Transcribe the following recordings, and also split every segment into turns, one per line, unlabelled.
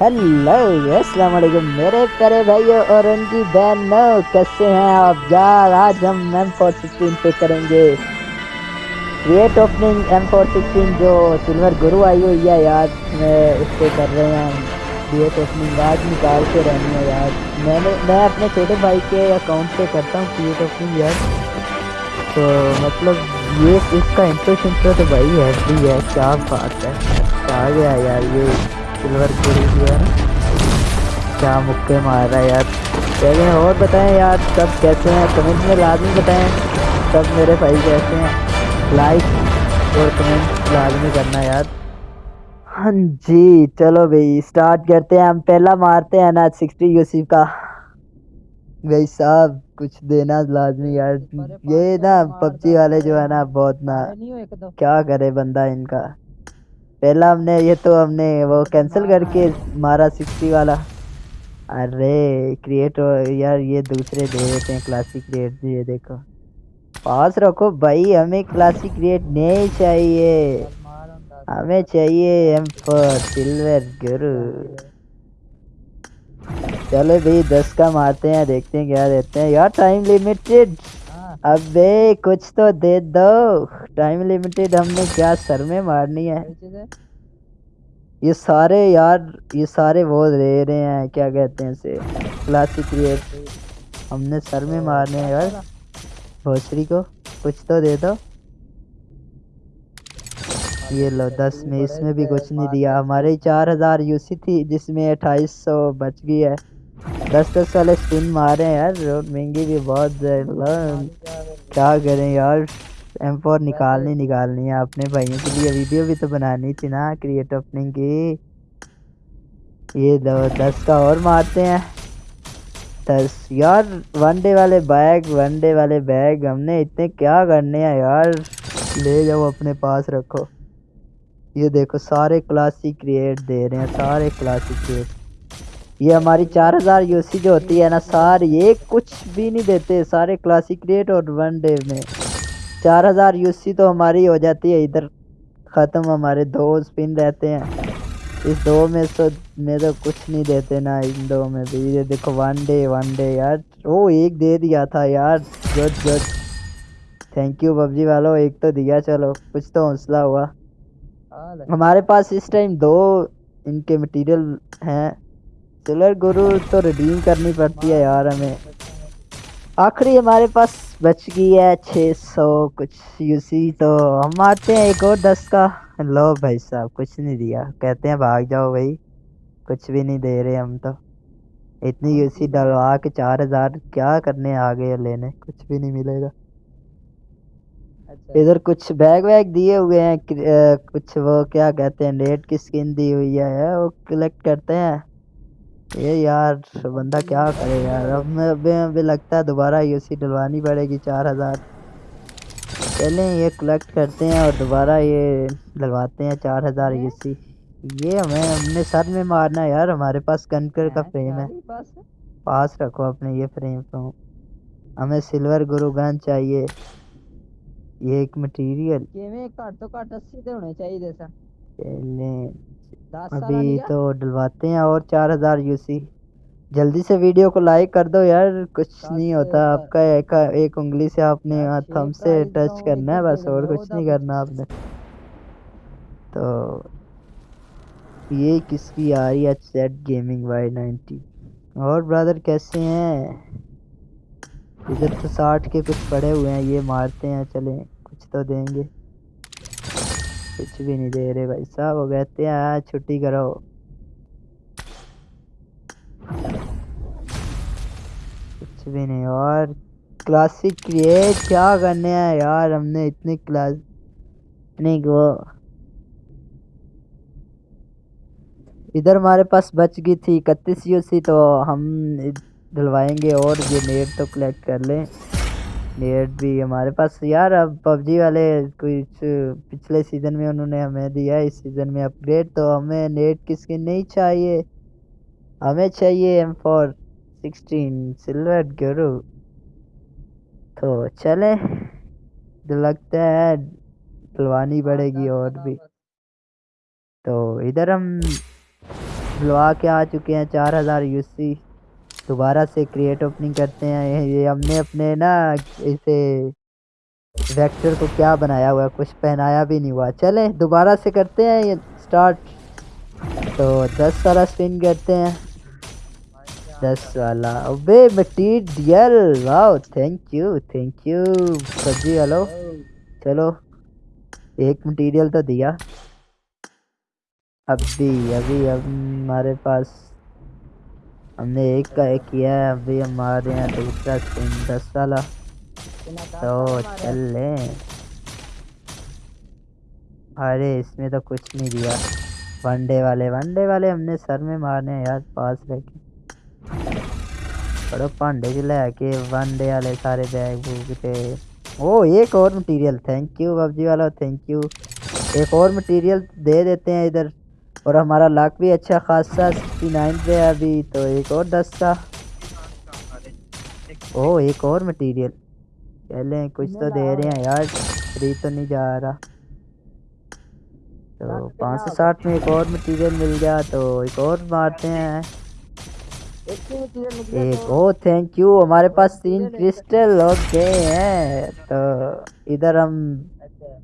Hello السلام علیکم میرے پیارے بھائیو اور ان کی بہنوں، کیسے ہیں آپ؟ یار، آج ہم ایم فور سکسٹین پہ کریں گے۔ Crate opening M four sixteen جو سلور گرو آئی ہوئی ہے یار میں اس پہ کر رہے ہیں کریٹ اوپننگ آج نکال کے رہنی ہے یار میں نے میں اپنے چھوٹے بھائی کے اکاؤنٹ پہ کرتا ہوں کریٹ اوپننگ یار تو مطلب یہ اس کا انٹرسٹ تو بھائی ہے۔ کیا بات ہے۔ آ گیا یار یہ؟ سلور پوری کیا کیا مکے مارا یار چلیں اور بتائیں یار سب کیسے ہیں کمنٹ میں لازمی بتائیں سب میرے بھائی کیسے ہیں لائک اور کمنٹ لازمی کرنا یار ہاں جی چلو بھائی اسٹارٹ کرتے ہیں ہم پہلا مارتے ہیں نا سکسٹی یوسف کا بھائی صاحب کچھ دینا لازمی یار
یہ نا پبجی والے جو ہے نا
بہت نا کیا کرے بندہ ان کا پہلا ہم نے یہ تو ہم نے وہ کینسل کر کے مارا سکسٹی والا ارے کریٹ یار یہ دوسرے دے دیتے ہیں کلاسک کریٹ یہ دیکھو پاس رکھو بھائی ہمیں کلاسک کریٹ نہیں چاہیے
ہمیں چاہیے ایم فور
سلور گرو چلو بھائی دس کا مارتے ہیں دیکھتے ہیں کیا دیتے ہیں یار ٹائم لمیٹڈ ابے کچھ تو دے دو۔ ٹائم لمیٹڈ ہم نے کیا سر میں مارنی ہے۔ یہ سارے یار یہ سارے وہ دے رہے ہیں کیا کہتے ہیں اسے؟ کلاسک ریٹ ہم نے سر میں مارنے ہیں۔ یار بھوسری کو کچھ تو دے دو۔
یہ لو دس میں اس میں بھی کچھ نہیں دیا۔ ہمارے
چار ہزار یو سی تھی جس میں اٹھائیس سو بچ گئی ہے۔ دس دس والے اسپن مارے ہیں یار روڈ مہنگی بھی بہت
کیا
کریں یار؟ ایم فور نکالنی نکالنی ہے۔ اپنے بھائیوں کے لیے ویڈیو بھی تو بنانی تھی نا کریٹ اوپننگ کی۔ یہ دس کا اور مارتے ہیں۔ دس، یار ون ڈے والے بیگ ون ڈے والے بیگ ہم نے اتنے کیا کرنے ہیں یار؟ لے جاؤ، اپنے پاس رکھو۔ یہ دیکھو، سارے کلاسک کریٹ دے رہے ہیں، سارے کلاسک کریٹ یہ ہماری چار ہزار یو سی جو ہوتی ہے نا، سار یہ کچھ بھی نہیں دیتے سارے کلاسی کریٹ اور ون ڈے میں۔ چار ہزار یو سی تو ہماری ہو جاتی ہے، ادھر ختم ہمارے دو اسپن رہتے ہیں۔ اس دو میں سو میں تو کچھ نہیں دیتے نا، ان دو میں بھی یہ دیکھو ون ڈے ون ڈے یار۔ وہ ایک دے دیا تھا یار۔ Good good thank you PUBG والو۔ ایک تو دیا، چلو۔ کچھ تو حوصلہ ہوا۔ ہمارے پاس اس ٹائم دو ان کے مٹیریل ہیں۔ کلر گرو تو رڈیم کرنی پڑتی ہے یار ہمیں۔ آخری ہمارے پاس بچ گئی ہے چھ سو کچھ۔ یو سی تو ہم آتے ہیں ایک اور دس کا۔ لو بھائی صاحب کچھ نہیں دیا۔ کہتے ہیں بھاگ جاؤ بھائی۔ کچھ بھی نہیں دے رہے ہم تو۔ اتنی یو سی ڈلوا کے چار ہزار کیا کرنے آ گئے لینے؟ کچھ بھی نہیں ملے گا۔
اچھا۔
ادھر کچھ بیگ ویگ دیے ہوئے ہیں کچھ وہ کیا کہتے ہیں ریڈ کی سکن دی ہوئی ہے وہ کلیکٹ کرتے ہیں۔ یہ یار بندہ کیا کرے یار؟ اب میں ابھی ابھی لگتا ہے دوبارہ یو سی ڈلوانی پڑے گی چار ہزار۔ چلیں یہ کلیکٹ کرتے ہیں اور دوبارہ یہ ڈلواتے ہیں چار ہزار یو سی۔ یہ ہمیں ہم نے سر میں مارنا ہے یار ہمارے پاس کنکر کا فریم ہے۔ پاس رکھو اپنے یہ فریم کو۔ ہمیں سلور گرو گن چاہیے۔ یہ ایک مٹیریل چلیں۔
ابھی
تو ڈلواتے ہیں اور چار ہزار یو سی۔ جلدی سے ویڈیو کو لائک کر دو یار کچھ نہیں ہوتا۔ آپ کا ایک ایک انگلی سے آپ نے تھم سے ٹچ کرنا ہے بس اور کچھ نہیں کرنا آپ نے۔ تو یہ کس کی آ رہی ہے سیٹ گیمنگ وائی نائنٹی اور برادر کیسے ہیں؟ ادھر تو ساٹھ کے کچھ پڑے ہوئے ہیں یہ مارتے ہیں چلیں کچھ تو دیں گے۔ کچھ بھی نہیں دے رہے بھائی صاحب، وہ کہتے ہیں، آج چھٹی کرو۔ کچھ بھی نہیں، اور کلاسک کریٹ کیا کرنے ہیں یار؟ ہم نے اتنی کلاس نہیں وہ۔ ادھر ہمارے پاس بچ گئی تھی، اکتیس یو سی، تو ہم دلوائیں گے اور یہ نیٹ تو کلیکٹ کر لیں۔ نیٹ بھی ہمارے پاس یار اب پب جی والے کچھ پچھلے سیزن میں انہوں نے ہمیں دیا ہے اس سیزن میں اپ گریڈ تو ہمیں نیٹ کس کی نہیں چاہیے ہمیں چاہیے ایم فور سکسٹین سلور گرو تو چلیں تو لگتا ہے بلوانی بڑھے گی اور بھی تو ادھر ہم بلوا کے آ چکے ہیں چار ہزار یو سی دوبارہ سے کریٹ اوپننگ کرتے ہیں۔ یہ ہم نے اپنے نا اسے ویکٹر کو کیا بنایا ہوا ہے؟ کچھ پہنایا بھی نہیں ہوا۔ چلیں دوبارہ سے کرتے ہیں یہ اسٹارٹ تو دس والا اسپن کرتے ہیں۔
دس
والا۔ ابے material wow thank you thank you Fiji hello. چلو، ایک مٹیریل تو دیا۔ اب بھی ابھی اب ہمارے پاس ہم نے ایک کا ایک کیا ہے، ابھی ہمارے یہاں دوسرا اسپن دس والا
تو چل
لیں۔ ارے، اس میں تو کچھ نہیں دیا۔ ون ڈے والے، ون ڈے والے ہم نے سر میں مارنے ہیں یار، پاس رہ کے۔ بڑا پانڈے جو لے کے ون ڈے والے سارے بیگ بوگ تھے۔ او، ایک اور material, thank you, PUBG والا، تھینک یو۔ ایک اور مٹیریل دے دیتے ہیں ادھر۔ اور ہمارا لاک بھی اچھا خاصا سکسٹی نائن پہ ہے ابھی، تو ایک اور دستہ۔
او
ایک اور مٹیریل چلیں کچھ تو دے رہے ہیں یار فری تو نہیں جا رہا۔ تو پانچ سو ساٹھ میں ایک اور مٹیریل مل گیا، تو ایک اور مارتے ہیں۔
ایک او
تھینک یو ہمارے پاس تین کرسٹل ہو گئے ہیں تو ادھر ہم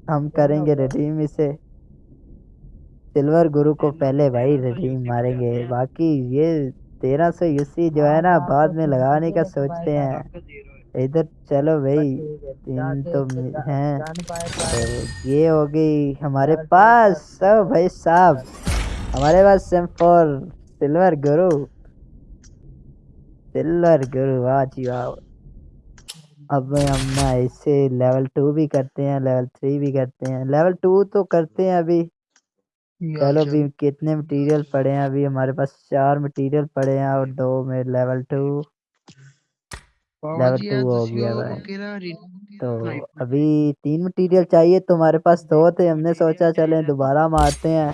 ہم کریں گے ریڈیم اسے۔ سلور گرو کو پہلے بھائی ریڈیم ماریں گے باقی یہ تیرہ سو یوسی جو ہے نا بعد میں لگانے کا سوچتے ہیں ادھر چلو بھائی
تین تو ہیں
یہ ہو گئی ہمارے پاس سب بھائی صاحب ہمارے پاس same four silver guru silver guru واہ جی واہ اب ہم اسے لیول ٹو بھی کرتے ہیں لیول تھری بھی کرتے ہیں لیول ٹو تو کرتے ہیں ابھی
چلو ابھی
کتنے مٹیریل پڑے ہیں؟ ابھی ہمارے پاس چار مٹیریل پڑے ہیں اور دو میں لیول ٹو
لیول
ٹو ہو گیا بھائی۔ تو ابھی تین مٹیریل چاہیے تو ہمارے پاس دو تھے ہم نے سوچا چلیں دوبارہ مارتے ہیں۔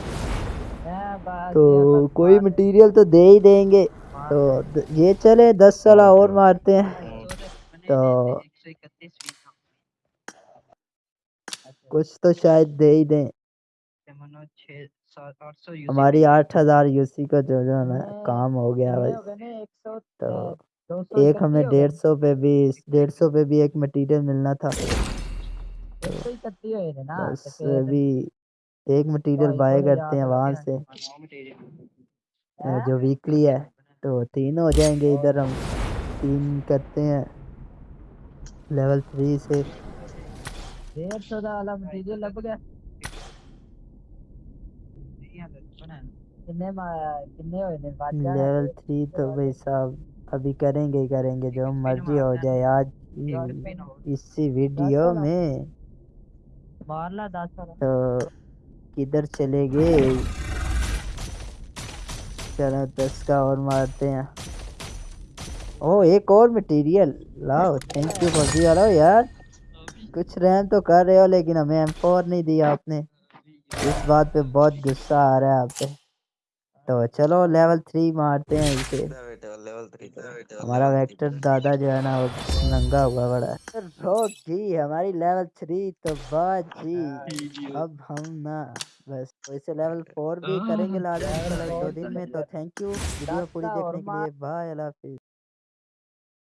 تو کوئی
مٹیریل تو دے ہی دیں گے۔
تو
یہ چلے دس سالہ اور مارتے ہیں۔
تو
کچھ تو شاید دے ہی دیں۔
ہماری آٹھ
ہزار یوسی کا جو جو نا کام ہو گیا بھائی۔
تو ایک ہمیں ڈیڑھ
سو پہ بھی ڈیڑھ سو پہ بھی ایک مٹیریل ملنا تھا۔
بس ابھی
ایک مٹیریل بائی کرتے ہیں وہاں سے۔
جو
ویکلی ہے تو تین ہو جائیں گے ادھر ہم۔ تین کرتے ہیں۔ لیول تھری سے۔
لیول
تھری تو بھائی صاحب ابھی کریں گے کریں گے جو مرضی ہو جائے آج اسی ویڈیو میں تو کدھر چلے گئے چلو دس کا اور مارتے ہیں او ایک اور مٹیریل لاؤ تھینک یو فوجی والا یار کچھ رحم تو کر رہے ہو لیکن ہمیں ایم فور نہیں دیا آپ نے اس بات پہ بہت غصہ آ رہا ہے آپ پہ
تو
چلو لیول تھری مارتے ہیں اسے ہمارا ویکٹر دادا جو ہے نا وہ ننگا ہوا بڑا۔ روک جی ہماری لیول تھری تو بات جی۔ اب ہم نا بس ویسے لیول فور بھی کریں گے لازم۔ انشاءاللہ ایک دو دن میں تو تھینک یو ویڈیو پوری دیکھنے کے لیے بائے اللہ حافظ۔